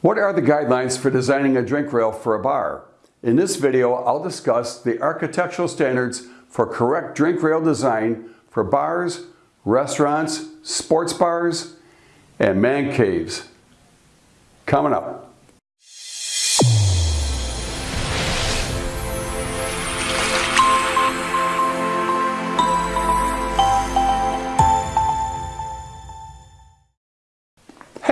What are the guidelines for designing a drink rail for a bar? In this video, I'll discuss the architectural standards for correct drink rail design for bars, restaurants, sports bars, and man caves. Coming up.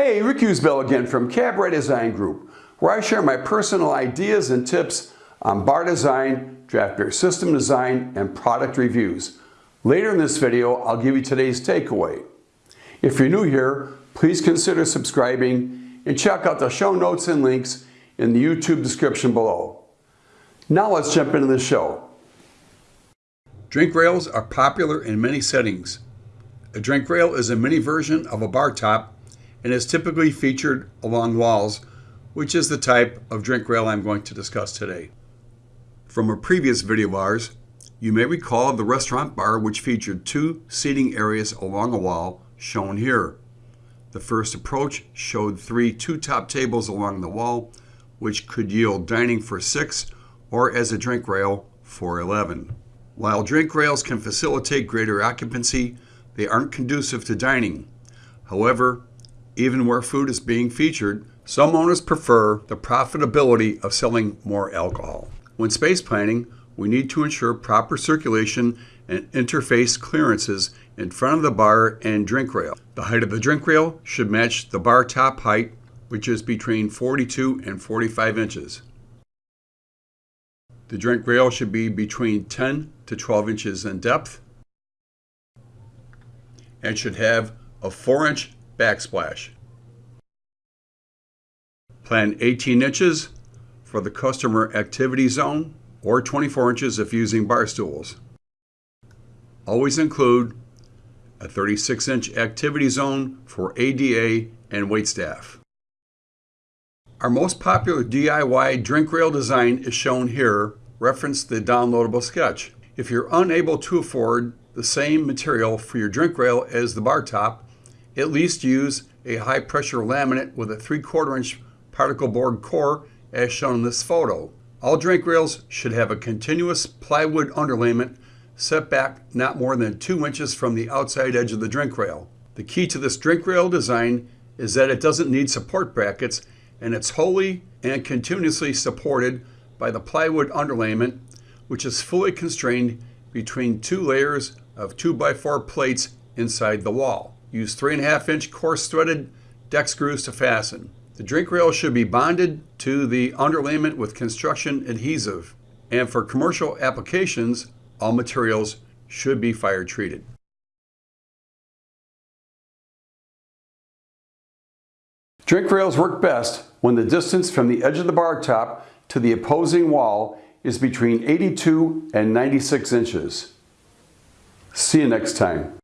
Hey, Rick Kuzbel again from Cabaret Design Group, where I share my personal ideas and tips on bar design, draft beer system design, and product reviews. Later in this video, I'll give you today's takeaway. If you're new here, please consider subscribing and check out the show notes and links in the YouTube description below. Now let's jump into the show. Drink rails are popular in many settings. A drink rail is a mini version of a bar top and is typically featured along walls, which is the type of drink rail I'm going to discuss today. From a previous video of ours, you may recall the restaurant bar which featured two seating areas along a wall shown here. The first approach showed three two-top tables along the wall, which could yield dining for six or as a drink rail for 11. While drink rails can facilitate greater occupancy, they aren't conducive to dining. However, even where food is being featured, some owners prefer the profitability of selling more alcohol. When space planning, we need to ensure proper circulation and interface clearances in front of the bar and drink rail. The height of the drink rail should match the bar top height, which is between 42 and 45 inches. The drink rail should be between 10 to 12 inches in depth and should have a 4 inch backsplash. Plan 18 inches for the customer activity zone or 24 inches if using bar stools. Always include a 36 inch activity zone for ADA and waitstaff. Our most popular DIY drink rail design is shown here, reference the downloadable sketch. If you're unable to afford the same material for your drink rail as the bar top, at least use a high pressure laminate with a 3 quarter inch particle board core as shown in this photo. All drink rails should have a continuous plywood underlayment set back not more than 2 inches from the outside edge of the drink rail. The key to this drink rail design is that it doesn't need support brackets and it's wholly and continuously supported by the plywood underlayment which is fully constrained between two layers of 2x4 plates inside the wall. Use 3.5 inch coarse threaded deck screws to fasten. The drink rail should be bonded to the underlayment with construction adhesive. And for commercial applications, all materials should be fire treated. Drink rails work best when the distance from the edge of the bar top to the opposing wall is between 82 and 96 inches. See you next time.